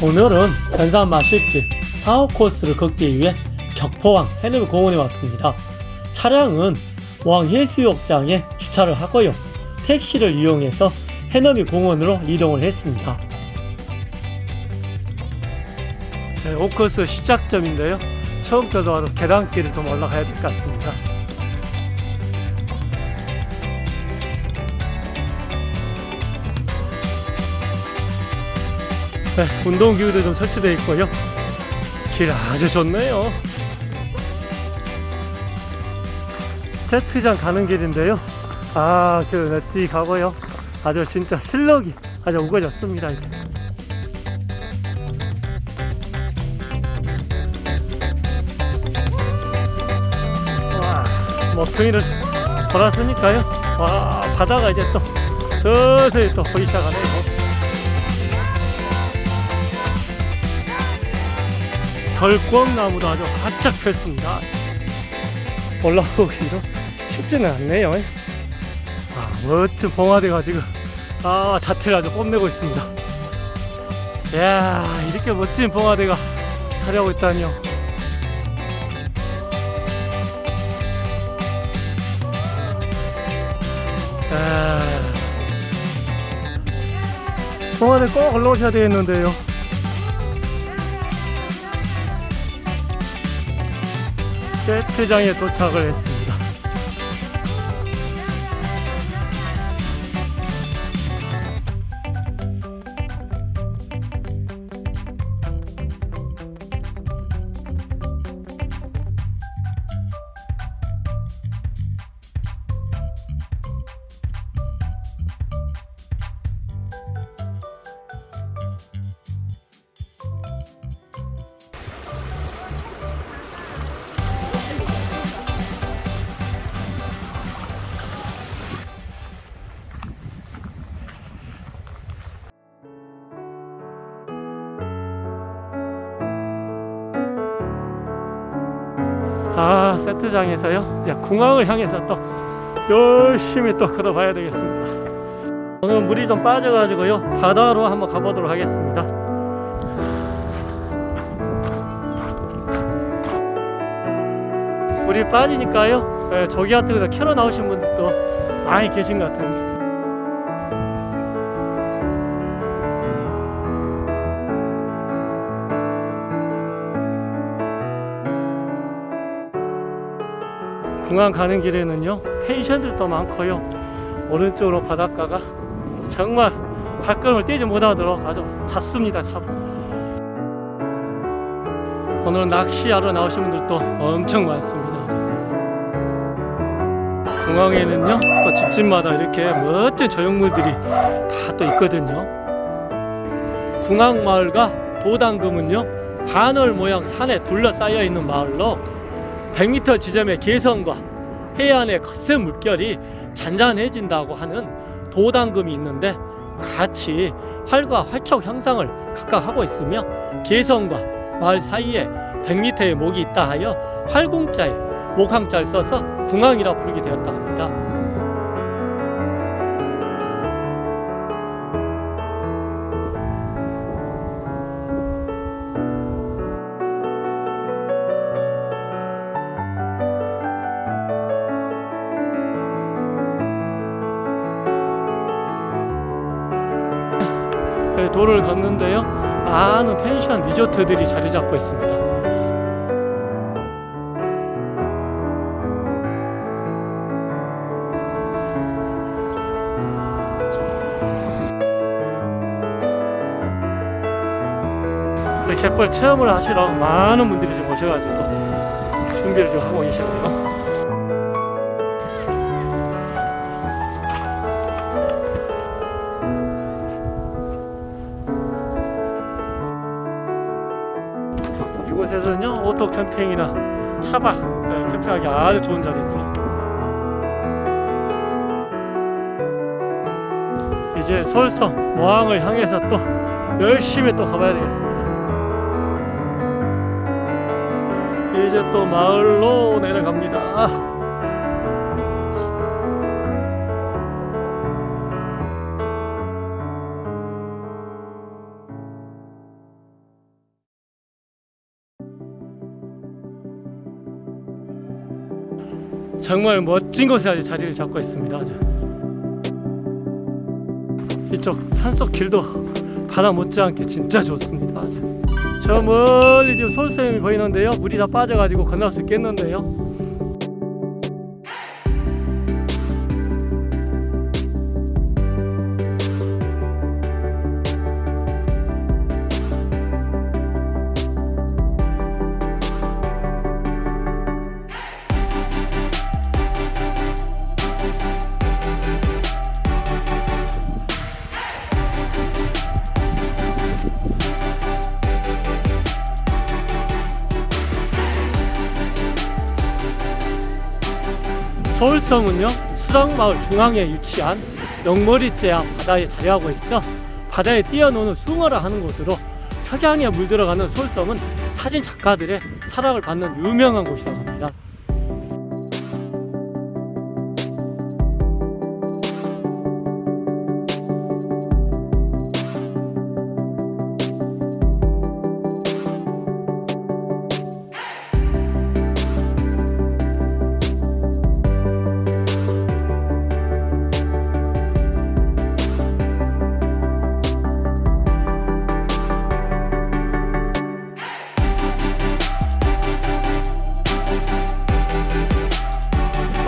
오늘은 변산 마실길 4호 코스를 걷기 위해 격포항 해넘공원에 왔습니다. 차량은 모항 해수욕장에 주차를 하고요. 택시를 이용해서 해넘이 공원으로 이동을 했습니다. 네, 5코스 시작점인데요. 처음부터 와서 계단길을 좀 올라가야 될 것 같습니다. 네, 운동기구도 좀 설치되어 있고요. 길 아주 좋네요. 세트장 가는 길인데요. 아, 그, 네, 뒤 가고요. 아주 진짜 실력이 아주 우거졌습니다. 이제. 먹둥이를 돌았으니까요. 와, 바다가 이제 또 서서히 또 보이기 시작하네요. 결광나무도 아주 활짝 폈습니다. 올라오기도 쉽지는 않네요. 아, 멋진 봉화대가 지금 아, 자태를 아주 뽐내고 있습니다. 이야, 이렇게 멋진 봉화대가 자리하고 있다니요. 아, 봉화대 꼭 올라오셔야 되겠는데요. 세트장에 도착을 했습니다. 세트장에서요? 궁항을 향해서 또 열심히 또 걸어봐야 되겠습니다. 오늘 물이 좀 빠져가지고요. 바다로 한번 가보도록 하겠습니다. 물이 빠지니까요. 예, 조기 같은 거서 캐러 나오신 분들도 많이 계신 것 같아요 공항 가는 길에는요 펜션들도 많고요. 오른쪽으로 바닷가가 정말 발걸음을 떼지 못하도록 아주 잦습니다 참. 오늘 낚시하러 나오신 분들도 엄청 많습니다. 공항에는요 또 집집마다 이렇게 멋진 조형물들이 다 또 있거든요. 궁항마을과 도당금은요 반월 모양 산에 둘러싸여 있는 마을로 100m 지점의 개성과 해안의 거센 물결이 잔잔해진다고 하는 도당금이 있는데 마치 활과 활촉 형상을 각각 하고 있으며 개성과 마을 사이에 100m의 목이 있다 하여 활궁자에 목항자를 써서 궁항이라 부르게 되었다고 합니다. 네, 도를 걷는데요. 많은 펜션 리조트들이 자리 잡고 있습니다. 네, 갯벌 체험을 하시러 많은 분들이 좀 오셔가지고 준비를 좀 하고 계시고요. 이곳에서는요 오토 캠핑이나 차박 네, 캠핑하기 아주 좋은 자리입니다 이제 서울성 모항을 향해서 또 열심히 또 가봐야 되겠습니다 이제 또 마을로 내려갑니다. 정말 멋진 곳에 아주 자리를 잡고 있습니다. 이쪽 산속 길도 바다 못지않게 진짜 좋습니다. 저 멀리 지금 솔샘이 보이는데요. 물이 다 빠져가지고 건널 수 있겠는데요. 서울섬은요 수락마을 중앙에 위치한 영머리째 앞 바다에 자리하고 있어 바다에 뛰어노는 숭어를 하는 곳으로 석양에 물들어가는 서울섬은 사진 작가들의 사랑을 받는 유명한 곳이라고 합니다.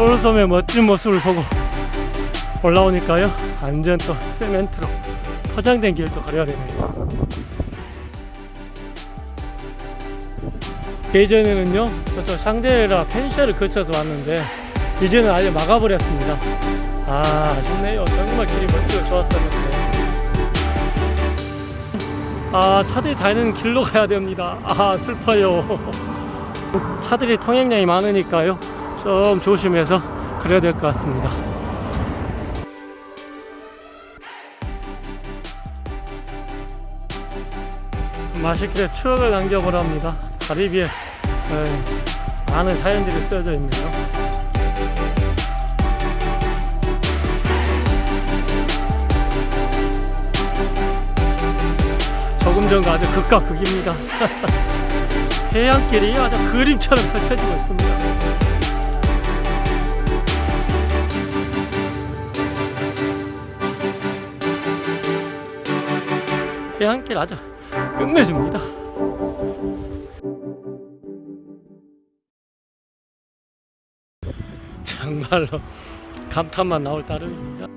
서울섬의 멋진 모습을 보고 올라오니까요. 완전 또 세멘트로 포장된 길도 걸어야 되네요. 예전에는요 저쪽 샹데라 펜션을 거쳐서 왔는데 이제는 아예 막아버렸습니다. 아 아쉽네요. 정말 길이 멋지고 좋았었는데. 아 차들이 다니는 길로 가야 됩니다. 아 슬퍼요. 차들이 통행량이 많으니까요 좀 조심해서 그래야 될 것 같습니다. 맛있게 추억을 남겨보랍니다. 가리비에 네, 많은 사연들이 쓰여져 있네요. 조금 전과 아주 극과 극입니다. 해안길이 아주 그림처럼 펼쳐지고 있습니다. 해안길 아주 끝내줍니다. 정말로 감탄만 나올 따름입니다.